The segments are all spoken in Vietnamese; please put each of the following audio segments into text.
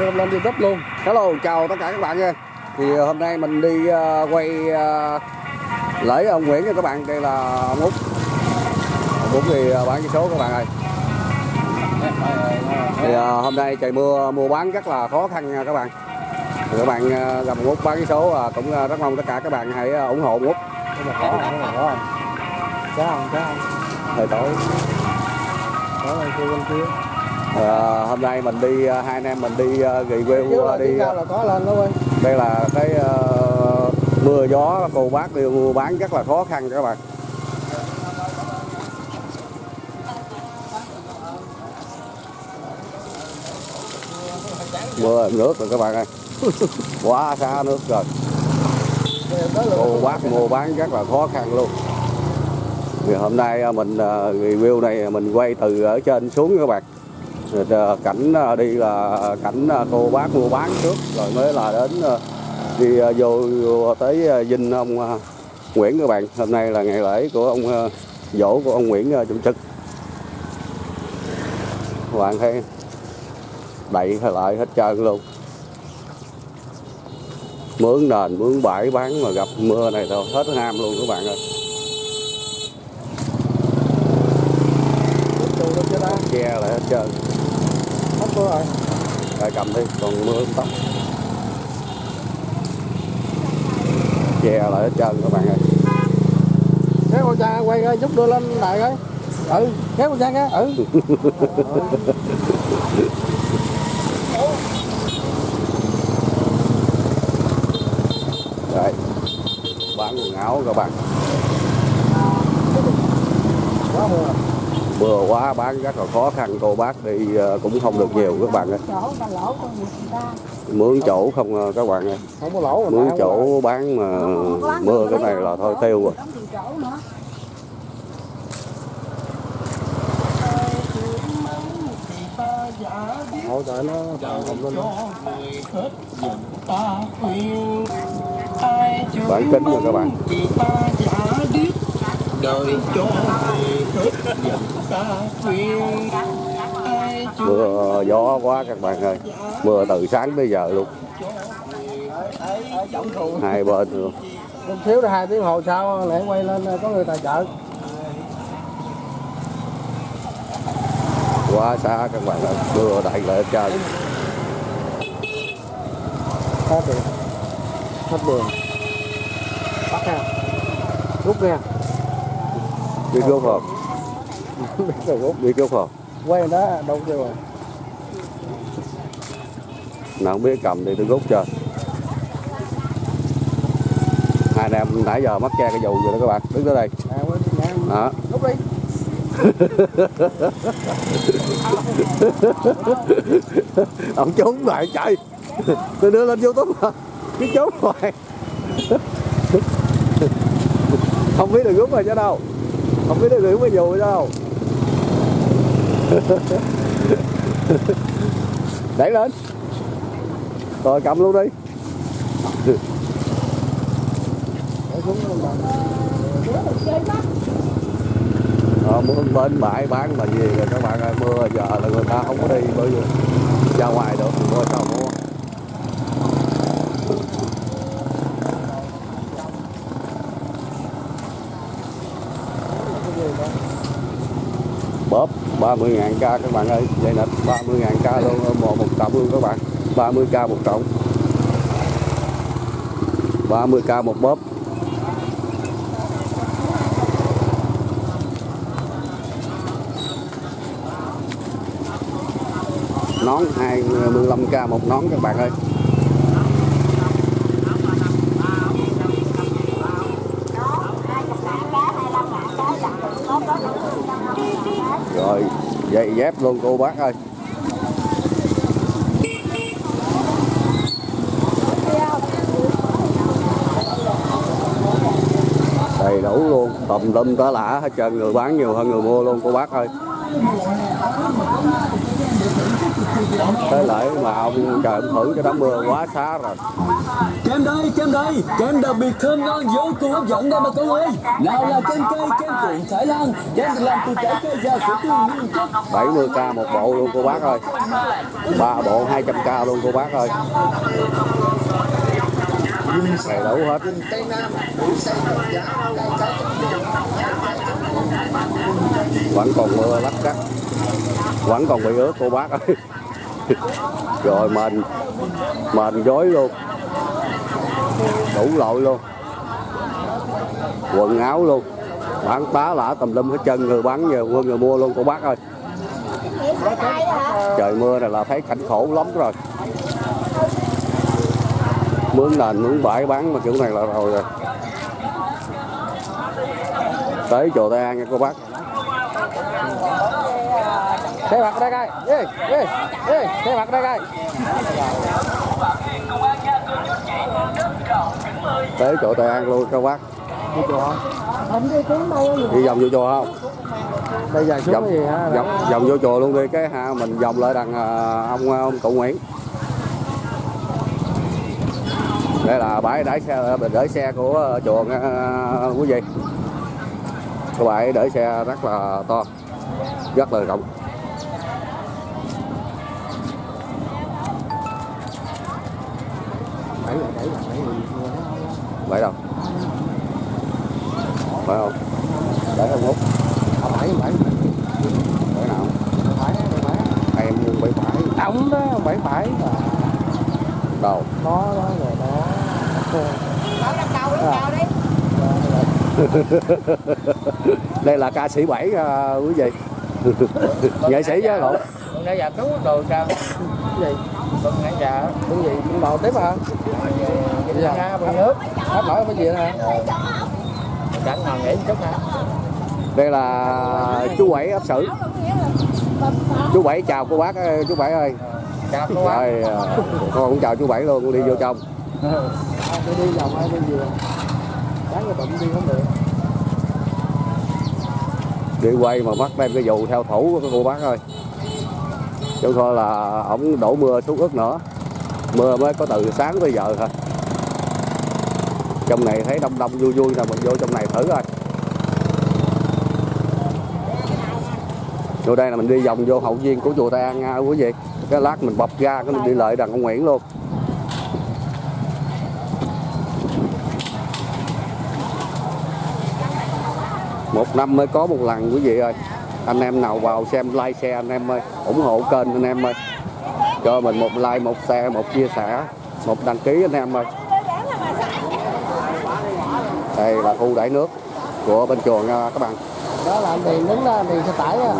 đưa lên youtube luôn Hello, chào tất cả các bạn nha. Thì hôm nay mình đi ờ, quay ờ, lễ ông Nguyễn nha các bạn. Đây là ông Út. Ông Út thì ờ, bán cái số các bạn ơi. Thì ờ, hôm nay trời mưa mua bán rất là khó khăn nha các bạn. Thì các bạn ờ, gặp ông Út bán cái số ờ, cũng ờ, rất mong tất cả các bạn hãy ờ, ủng hộ ông Út. khó không khó không Thời tối. có lên kia bên kia Ờ, hôm nay mình đi ờ, hai anh em mình đi ờ, review ờ, đi là có lên đó ơi đây là cái ờ, mưa gió cô bác đi mua bán rất là khó khăn các bạn. Mưa nước rồi các bạn ơi. Quá xa nước rồi. Cô bác mua bán rất là khó khăn luôn. Thì hôm nay mình review này mình quay từ ở trên xuống các bạn rồi, ờ, cảnh ờ, đi là cảnh ờ, cô bác mua bán trước rồi mới là đến đi vô, vô tới dinh ông Nguyễn các bạn. Hôm nay là ngày lễ của ông dỗ của ông Nguyễn chủ Trực. Các bạn thấy đậy lại hết trơn luôn. Mướn nền mướn bãi bán mà gặp mưa này thôi hết ham luôn các bạn ơi tù đâu chưa ta che lại hết trơn hết cô rồi Rồi cầm đi còn mưa không tóc. Che lại hết trơn các bạn ơi. Kéo con cha quay coi giúp đưa lên lại coi. Ừ kéo con cha cái ừ. Đấy. bán quần áo các bạn. Quá mưa mưa quá bán rất là khó khăn cô bác đi ờ, cũng không được nhiều các bạn ơi. Chỗ ta lỗ con người ta mướn chỗ không ờ, các bạn ơi. Không có lỗ mà mướn chỗ bán mà mưa cái này là thôi tiêu rồi. Hỗ trợ nó không lên đó. Bán kính rồi các bạn. Đời cho hết mưa gió quá các bạn ơi. Mưa từ sáng tới giờ luôn. Hai bên luôn. Một xíu hai tiếng hồ sau lại quay lên có người tài trợ. Quá xa các bạn ơi. Mưa lại hết trơn. Hết rồi hết đường. Bắt nha rút nha biết rút rồi biết rút không quay đó đâu chưa rồi. Nào không biết cầm thì tôi rút cho. Hai anh em nãy giờ mắc che cái dù rồi đó các bạn. Đứng tới đây. À đó. Ông trốn lại chạy. Tôi đưa lên youtube mà cứ trốn hoài. Không biết được rút rồi chứ đâu. Không biết được rút cái dù chứ đâu đẩy lên. Rồi cầm luôn đi. Để Ờ, bên bãi bán là gì rồi các bạn ơi mưa giờ là người ta không có đi bởi vì ra ngoài được mưa sao mua bóp 30 ngàn ca các bạn ơi. Dây nịch 30 ngàn ca luôn một, một trọng luôn các bạn. 30 ca một trọng 30 ca một bóp. Nón 25k một nón các bạn ơi. Rồi dép luôn, cô bác ơi. Đầy đủ luôn, tùm lum cả lạ hết trơn, người bán nhiều hơn người mua luôn, cô bác ơi thế lại mà ông trời ông thử cho đám mưa quá xá rồi. Kem đây, kem đây, kem đặc biệt thơm ngon vô cùng hấp dẫn đây bà con ơi. Nào là kem cây, kem trộn Thái Lan, kem được làm từ trái cây và sữa tươi nguyên chất. 70k một bộ luôn cô bác ơi. Ba bộ 200k luôn cô bác ơi. Đầy đủ hết. Vẫn còn mưa lắc cắt. Vẫn còn bị ướt cô bác ơi rồi mình mình dối luôn. Đủ loại luôn. Quần áo luôn. Bán tá lả tầm lum hết chân người bán người quân người mua luôn cô bác ơi. Trời mưa này là thấy cảnh khổ lắm rồi. Mướn nền mướn bãi bán mà kiểu này là rồi rồi. Tới chùa Tây An nha, cô bác xe mặt đây coi ê ê ê xe mặt đây coi tới chùa Tây An luôn cô bác đi chùa đi vòng vô chùa không? Bây giờ xuống vòng, gì hả? vòng, vòng vô chùa luôn đi cái ha mình vòng lại đằng à, ông ông cụ Nguyễn. Đây là bãi đãi xe để xe của chùa nha, quý vị. Cái bãi để xe rất là to rất là rộng bảy là bảy là bảy là vậy đâu? Phải không? Để không hút bảy bảy để nào? Bảy bảy em bảy phải tổng đó bảy bảy đâu? đó đó rồi đó. Mở cái cầu đi, cầu đi. đây là ca sĩ bảy à, quý vị. nghệ sĩ chứ con nãy giờ cứu đồ sao? Gì giờ cái gì con đồ tiếp hả? Bây giờ ra bằng nước hết nổi cái gì hả? Cảnh nào nghỉ chút hả? Đây là chú bảy ấp sử. Chú bảy chào cô bác ơi, chú bảy ơi. Chào cô bác. Rồi à, con cũng chào chú bảy luôn đi vô trong. Phải đi vòng ai đi vừa bán cái bụng đi không được. Đi quay mà bắt đem cái dù theo thủ của cô bác ơi chứ thôi là, ổng đổ mưa xuống ướt nữa. Mưa mới có từ sáng tới giờ thôi. Trong này thấy đông đông vui vui là mình vô trong này thử coi. Vô đây là mình đi vòng vô hậu viên của chùa Tây An nha quý vị. Cái lát mình bọc ra, cái mình đi lại đằng ông Nguyễn luôn. Một năm mới có một lần, quý vị ơi anh em nào vào xem like xe anh em ơi ủng hộ kênh anh em ơi. Cho mình một like một share một chia sẻ một đăng ký anh em ơi. Đây là khu đẩy nước của bên chùa nha các bạn. Đó là tiền đứng đó tiền xe tải á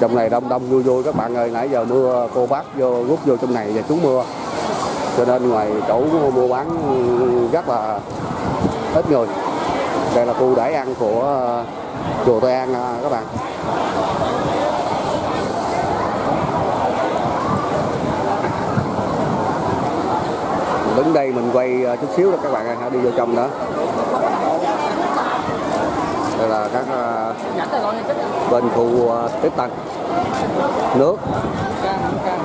trong này đông đông vui vui các bạn ơi. Nãy giờ mưa cô bác vô rút vô trong này và trú mưa cho nên ngoài chỗ mua bán rất là ít người. Đây là khu đãi ăn của ờ, chùa Tây An ờ, các bạn. Đứng đây mình quay ờ, chút xíu đó các bạn hãy đi vô trong đó. Đây là các bên khu tiếp tân. Nước.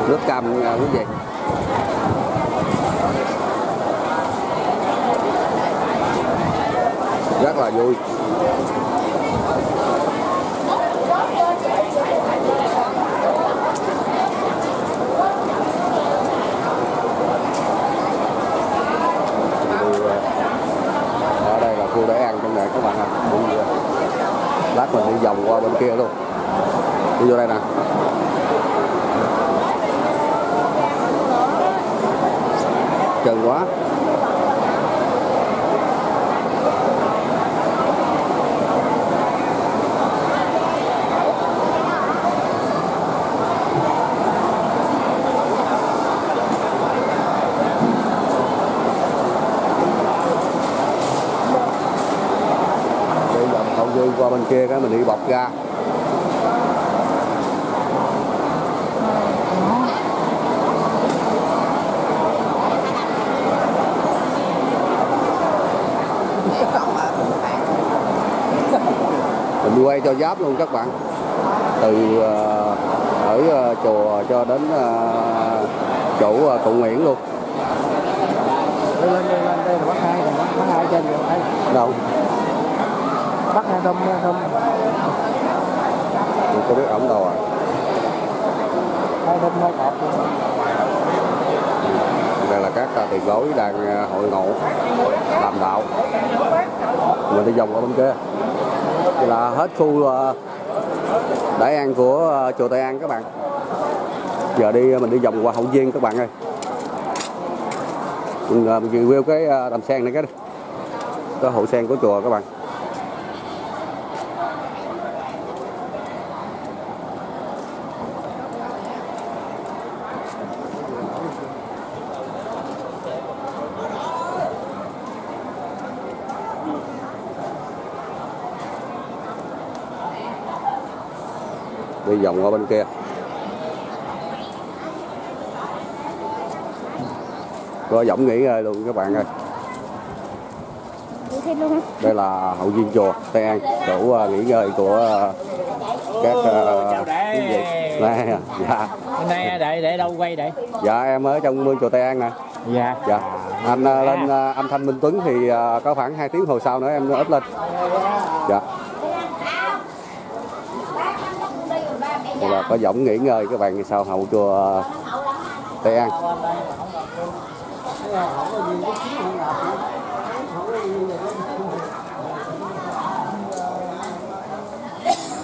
Nước cam quý vị rất là vui. Ở đây là khu để ăn trong này, các bạn ạ. Ờ, lát mình đi vòng qua bên kia luôn. Đi vô đây nè. Trơn quá đi vòng hậu dư qua bên kia cái mình đi bọc ra. Mình quay cho giáp luôn các bạn. Từ ờ, ở ờ, chùa cho đến ờ, chỗ cụ Nguyễn luôn. Lên lên đây là bắt hai bắt hai trên rồi đây đâu bắt hai thơm thơm không. Có biết ổng đâu à? Hai thơm hai cọp đây là các ờ, tiền bối đang ờ, hội ngộ làm đạo. Mình đi vòng qua bên kia. Đây là hết khu ờ, đại an của chùa Tây An các bạn. Giờ đi mình đi vòng qua hậu viên các bạn ơi. Mình, mình review cái đầm sen này cái cái hậu sen của chùa các bạn vòng qua bên kia. Có giọng nghỉ ngơi luôn các bạn ơi. Đây là hậu viên chùa Tây An chỗ ờ, nghỉ ngơi của ờ, các ờ, đệ. quý vị. Đây, dạ. Hôm nay để để đâu quay để? dạ em ở trong mương chùa Tây An nè. Dạ. dạ. Anh ờ, lên anh Thanh Minh Tuấn thì có khoảng 2 tiếng hồi sau nữa em up lên. Dạ Dạ. đây là có giọng nghỉ ngơi các bạn sau hậu chùa Tây An?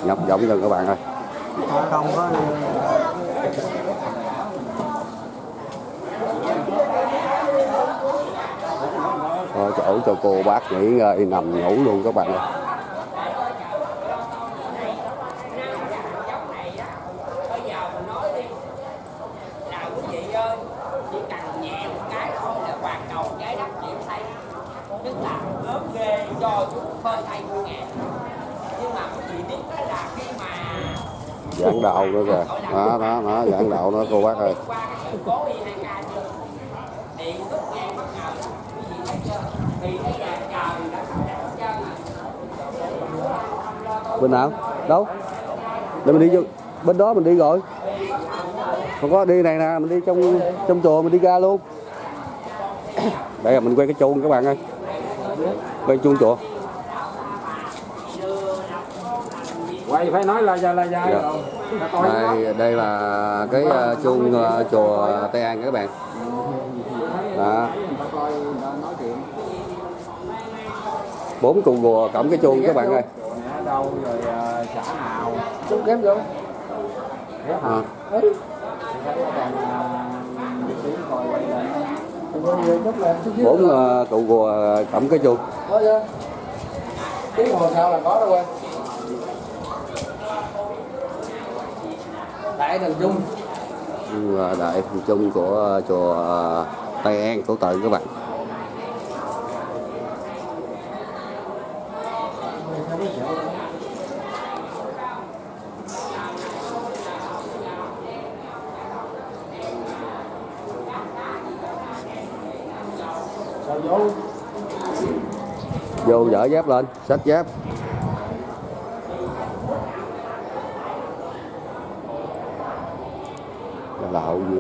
Nhập giọng cho các bạn ơi. Không có Thôi, chỗ cho cô bác nghỉ ngơi nằm ngủ luôn các bạn ơi nào quý vị ơi chỉ cần nhẹ một cái thôi là hoàn cầu trái đất chuyển thay tức là ớt ghê do chú phơi thay mua ngàn nhưng mà quý vị biết đó là khi mà giảng đạo nữa kìa. Đó đó đó giảng đạo nữa, cô bác ơi. Bên nào đâu? Để mình đi vô, bên đó mình đi rồi. Không có, đi này nè, mình đi trong trong chùa, mình đi ra luôn. Đây là mình quay cái chuông các bạn ơi. Quay chuông chùa. Quay phải nói là là Dạ. rồi. Đây đây là cái ờ, chuông ờ, chùa Tây An các bạn. Đó. Bốn cụ gùa cộng cái chuông các bạn ơi. Đâu rồi ờ, xã nào? Chúng kém vô. À. bốn ờ, cụ gùa cộng cái chuông. Tiếng hồ sao là có đâu quên đại thành trung. À, đại phần chung của à, chùa à, Tây An Cổ Tự các bạn. Vô vô dở dép lên, xách dép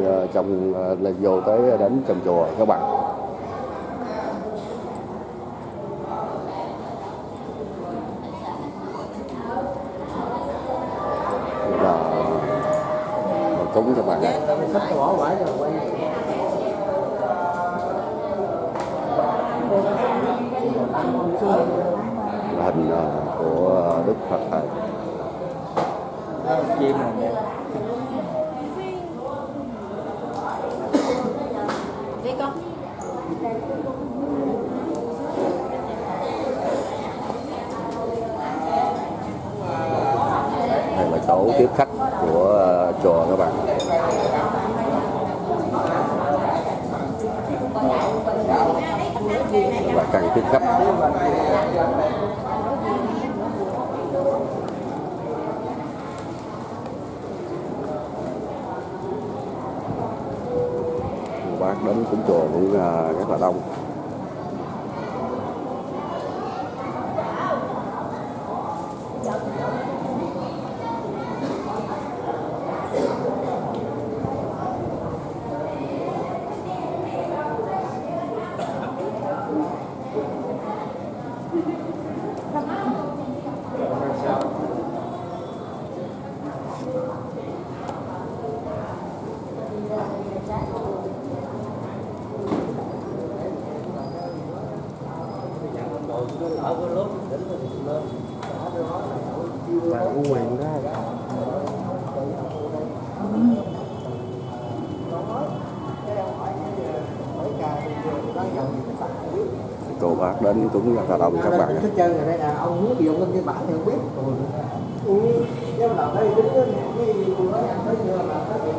Ờ, trồng ờ, là vô tới đến trồng chùa, các bạn. Là cúng các bạn Là hình ờ, của Đức Phật. Thầy chim này đẹp Đi con. đây là chỗ tiếp khách của ờ, chùa các bạn. Và càng tiếp khách. Bác đến cũng chùa cũng rất là đông. Mà u quyền đó cô bác đến cũng rất là đồng các bạn thích chơi rồi đây là ông muốn dùng lên cái bản thì không biết. Ừ. Cái đầu đây đứng cái tới giờ là có chuyện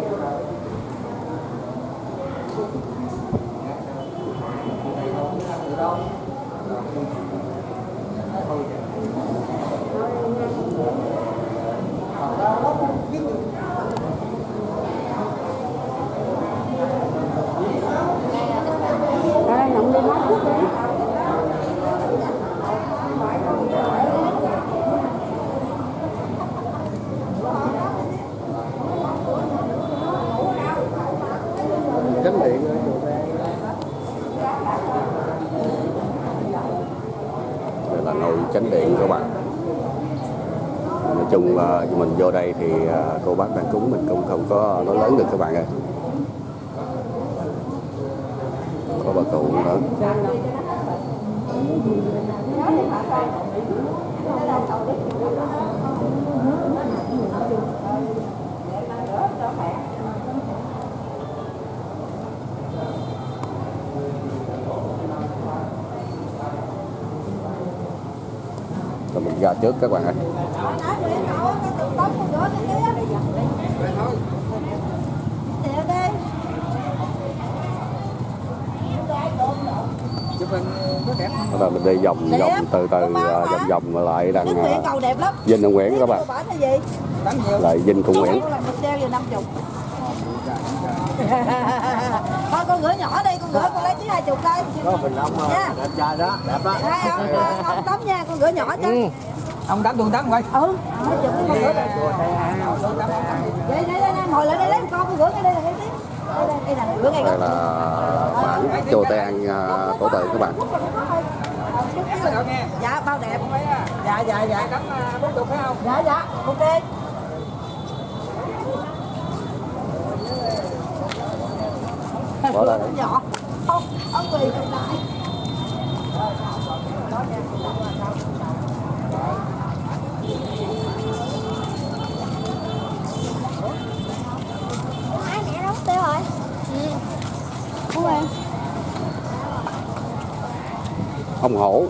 Đây, nhộng đi hết chút đi. cánh điện rồi đây là nồi chánh điện các bạn nói chung đây thì à, cô bác đang cúng, mình cũng không có nói lớn được các bạn ơi. Có bà cụ nữa rồi mình ra trước các bạn ơi. Bắt đầu mình đi vòng Đẹp. vòng từ từ à, không? vòng vòng lại đằng Cái Nguyễn à, cầu đẹp lắm. Vinh Đông Nguyễn các bạn lại Vinh Cung Nguyễn Con là một treo giờ 50. Thôi con gửi nhỏ đi, con gửi con lấy tí 20 đây. có bình ông Nha. đẹp trai đó đẹp đó Hai ông, ông tắm nha, con gửi nhỏ cho. Ông tám tuần tám quay Ừ, cái. Đây, đây, đây, ngồi lại đây lấy một con, con gửi ngay đây là ngay tí. Đây, là gửi ngay đây là bản chùa Tang tổ tự các bạn Dạ, bao đẹp. Dạ, dạ, dạ. bốn chục phải không Dạ, dạ, ok. Bỏ đây. nhỏ không không quỳ lại ông hổ.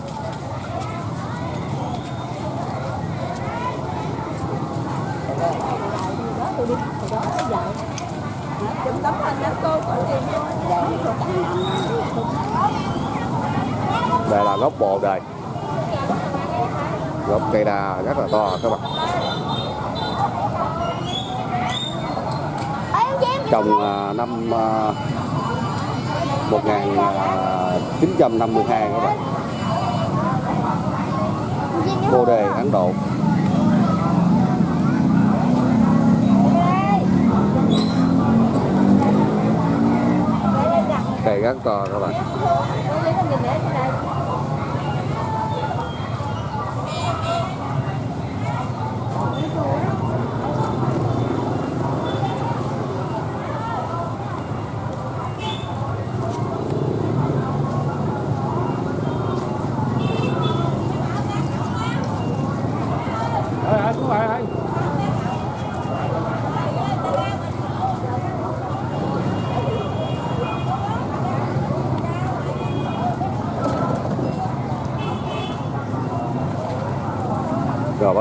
Đây là gốc bồ đây gốc cây đa rất là to, các bạn. Trồng à, năm à, 1952 à, các bạn bồ đề Ấn Độ. Cây rất to các bạn.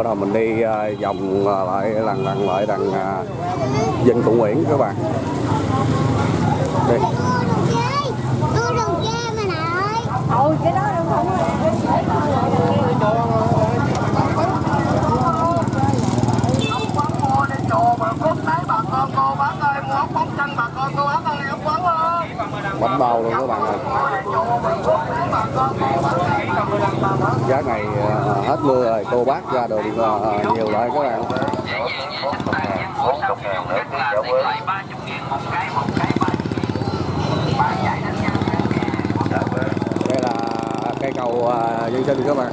Bắt đầu mình đi à, vòng à, lại lần lần lại đằng à, Vinh Cụ Nguyễn các bạn. Đi. Tôi đừng chê mà nè ừ cái đó đâu không bánh bao luôn các bạn ơi. Giá này à, hết mưa rồi, cô bác ra đường à, à, nhiều rồi các bạn. Đây là cây cầu dân sinh các bạn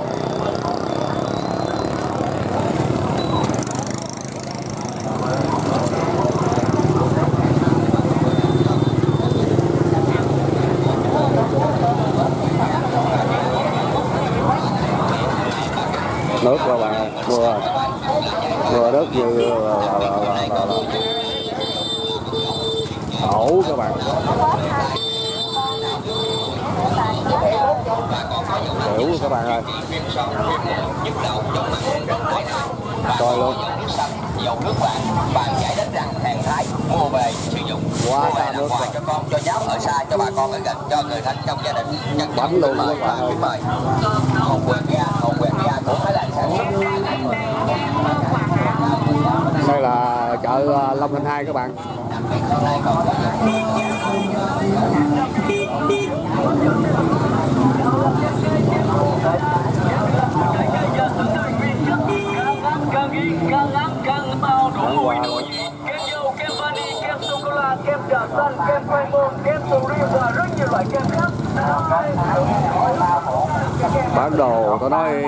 nước các bạn ơi, mưa mưa rất như là, là, là, là, là, là. đổ các bạn hiểu các bạn ơi coi luôn dầu nước bạn bạn giải đất rằng hàng thái mua về sử dụng Quá Mua về xa làm nước quà rồi. cho con cho cháu ở xa cho bà con ở gần cho người thân trong gia đình. Nhân Bánh dân luôn mời các bạn và kính mời hồng quyền ga hồng quyền ga của thái lan sản xuất đây là chợ ờ, Long Thành 2 các bạn. Luôn. kem dâu, kem vani, kem sô cô la, kem trà xanh, kem khoai môn, kem sầu riêng và rất nhiều loại kem khác. bán đồ tôi nói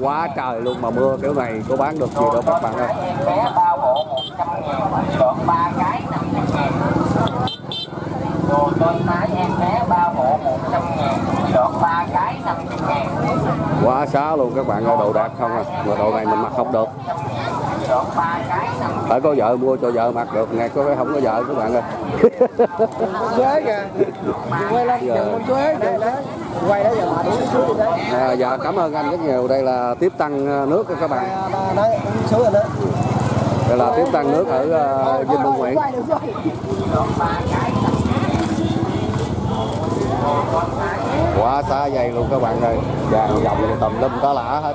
quá trời luôn mà mưa kiểu này có bán được gì đâu các bạn ơi vé bao bộ 100 ngàn chọn 3 cái 500 ngàn đồ con mái em bé bao bộ 100 ngàn chọn 3 cái 500 ngàn quá xá luôn các bạn ơi đồ đạt không à mà đồ này mình mặc không được chọn 3 cái 500 phải có vợ mua cho vợ mặc được. Ngày có cái không có vợ các bạn ơi. Quế kìa. Quay lên Giờ- chừng con quế đó Quay đó giờ mà xuống đấy à, dạ cảm ơn anh rất nhiều. Đây là tiếp tăng ờ, nước các bạn. Đấy, uống xuống rồi đó. Đây là tiếp tăng nước ở uh, Vinh Đông Nguyễn. Quá xá dây luôn các bạn ơi. Vàng dòng tùm lum tá lả hết